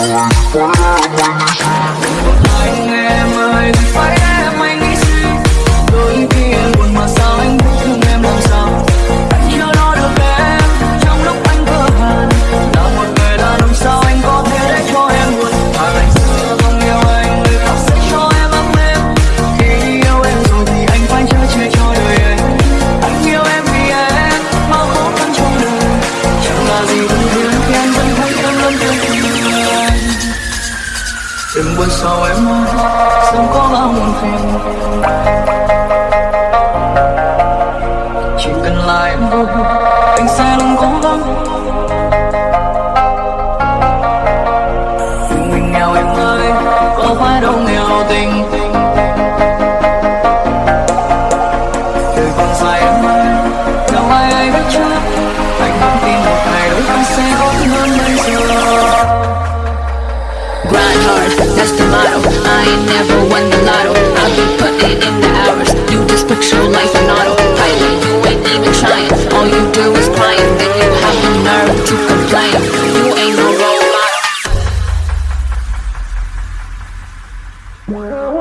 I'm out of my knees Đừng buồn sầu em ơi Đừng có bao buồn phiền Chỉ cần là em thôi Anh sẽ luôn cố gắng. Đừng mình nghèo em ơi Có phải đâu nghèo tình. Đời còn dài em ơi Đâu ai ai biết never won the lotto. I'll be putting in the hours You just put your life on autopilot You ain't even trying. All you do is crying. Then you have the nerve to complain. You ain't no role model.